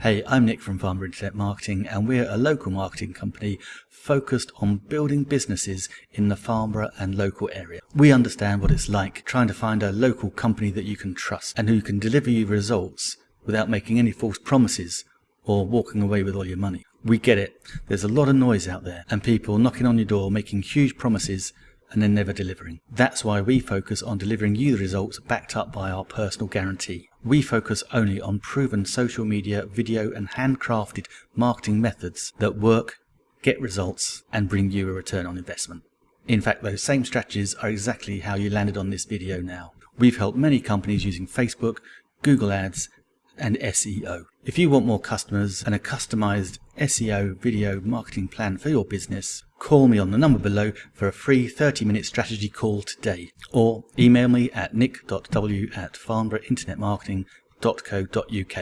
Hey, I'm Nick from Farnborough Internet Marketing and we're a local marketing company focused on building businesses in the Farnborough and local area. We understand what it's like trying to find a local company that you can trust and who can deliver you results without making any false promises or walking away with all your money. We get it. There's a lot of noise out there and people knocking on your door making huge promises and then never delivering. That's why we focus on delivering you the results backed up by our personal guarantee. We focus only on proven social media, video and handcrafted marketing methods that work, get results and bring you a return on investment. In fact, those same strategies are exactly how you landed on this video now. We've helped many companies using Facebook, Google Ads and SEO. If you want more customers and a customized SEO video marketing plan for your business, call me on the number below for a free 30 minute strategy call today or email me at nick.w at farnboroughinternetmarketing.co.uk.